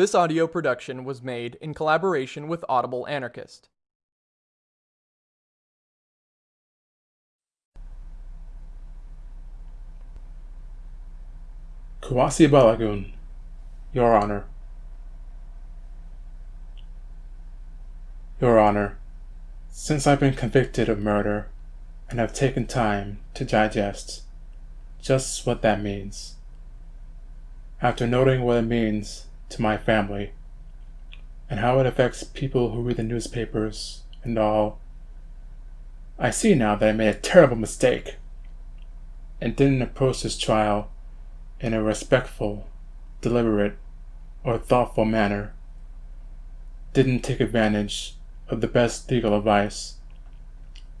This audio production was made in collaboration with Audible Anarchist. Kuwasi Balagoon, Your Honor. Your Honor, since I've been convicted of murder and have taken time to digest just what that means, after noting what it means to my family and how it affects people who read the newspapers and all, I see now that I made a terrible mistake and didn't approach this trial in a respectful, deliberate, or thoughtful manner, didn't take advantage of the best legal advice,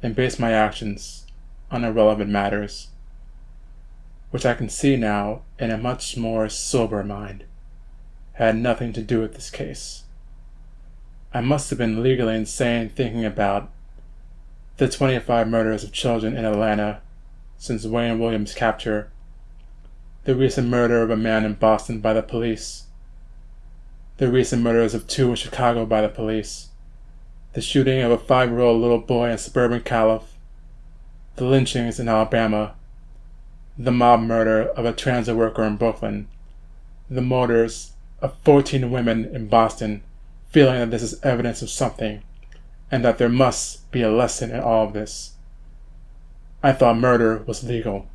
and base my actions on irrelevant matters, which I can see now in a much more sober mind had nothing to do with this case. I must have been legally insane thinking about the 25 murders of children in Atlanta since Wayne Williams' capture the recent murder of a man in Boston by the police, the recent murders of two in Chicago by the police, the shooting of a five-year-old little boy in suburban Calif, the lynchings in Alabama, the mob murder of a transit worker in Brooklyn, the murders of 14 women in Boston, feeling that this is evidence of something, and that there must be a lesson in all of this. I thought murder was legal.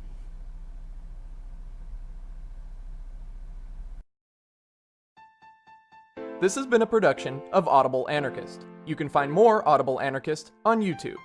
This has been a production of Audible Anarchist. You can find more Audible Anarchist on YouTube.